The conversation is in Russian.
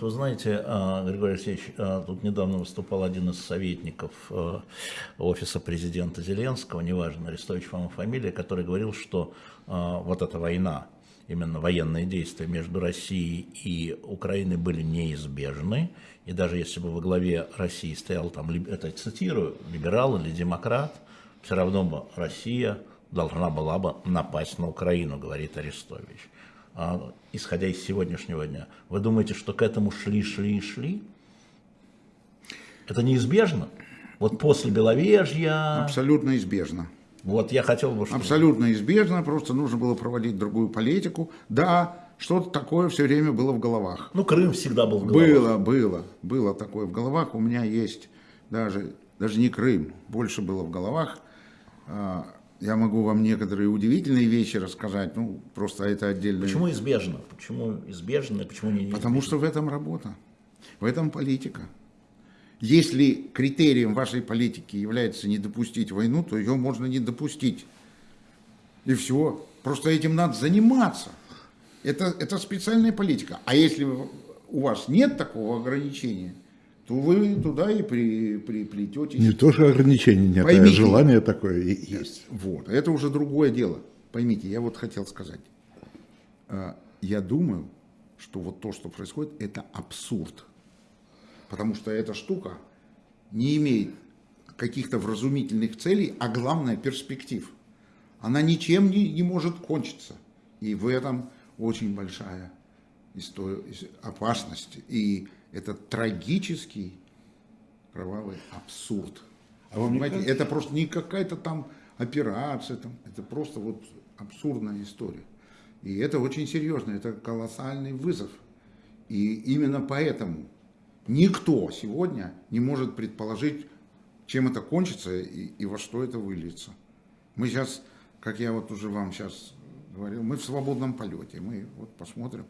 Вы знаете, а, Григорий Алексеевич, а, тут недавно выступал один из советников а, офиса президента Зеленского, неважно, Арестович вам фамилия, который говорил, что вот эта война, именно военные действия между Россией и Украиной были неизбежны, и даже если бы во главе России стоял, там, это цитирую, либерал или демократ, все равно бы Россия должна была бы напасть на Украину, говорит Арестович. А, исходя из сегодняшнего дня. Вы думаете, что к этому шли, шли и шли? Это неизбежно? Вот после Беловежья... Абсолютно избежно. Вот я хотел бы... Чтобы... Абсолютно избежно, просто нужно было проводить другую политику. Да, что-то такое все время было в головах. Ну, Крым всегда был в головах. Было, было, было такое в головах. У меня есть даже, даже не Крым, больше было в головах. Я могу вам некоторые удивительные вещи рассказать, ну, просто это отдельно. Почему избежно? Почему избежно, почему не Потому что в этом работа, в этом политика. Если критерием вашей политики является не допустить войну, то ее можно не допустить. И все. Просто этим надо заниматься. Это, это специальная политика. А если у вас нет такого ограничения, то вы туда и при, приплететесь. Не то, что ограничений нет, Поймите, а желание такое есть. Вот, это уже другое дело. Поймите, я вот хотел сказать. А, я думаю, что вот то, что происходит, это абсурд. Потому что эта штука не имеет каких-то вразумительных целей, а главное перспектив. Она ничем не, не может кончиться. И в этом очень большая опасность. И это трагический кровавый абсурд. А вы понимаете, кажется... это просто не какая-то там операция, там, это просто вот абсурдная история. И это очень серьезно, это колоссальный вызов. И именно поэтому никто сегодня не может предположить, чем это кончится и, и во что это выльется. Мы сейчас, как я вот уже вам сейчас говорил, мы в свободном полете, мы вот посмотрим.